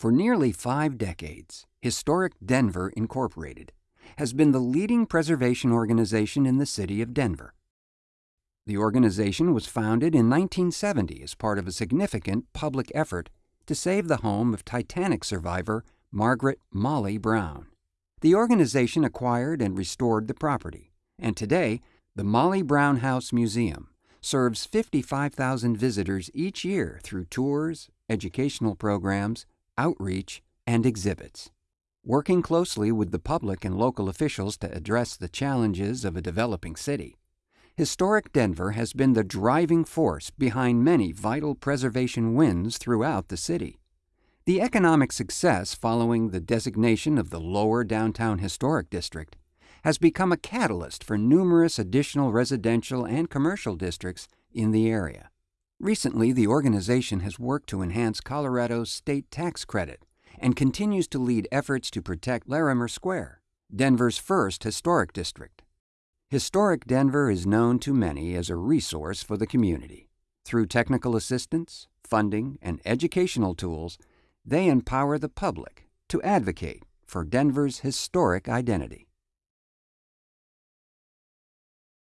For nearly five decades, Historic Denver Incorporated has been the leading preservation organization in the city of Denver. The organization was founded in 1970 as part of a significant public effort to save the home of Titanic survivor Margaret Molly Brown. The organization acquired and restored the property, and today, the Molly Brown House Museum serves 55,000 visitors each year through tours, educational programs, outreach, and exhibits. Working closely with the public and local officials to address the challenges of a developing city, Historic Denver has been the driving force behind many vital preservation wins throughout the city. The economic success following the designation of the Lower Downtown Historic District has become a catalyst for numerous additional residential and commercial districts in the area. Recently, the organization has worked to enhance Colorado's state tax credit and continues to lead efforts to protect Larimer Square, Denver's first historic district. Historic Denver is known to many as a resource for the community. Through technical assistance, funding, and educational tools, they empower the public to advocate for Denver's historic identity.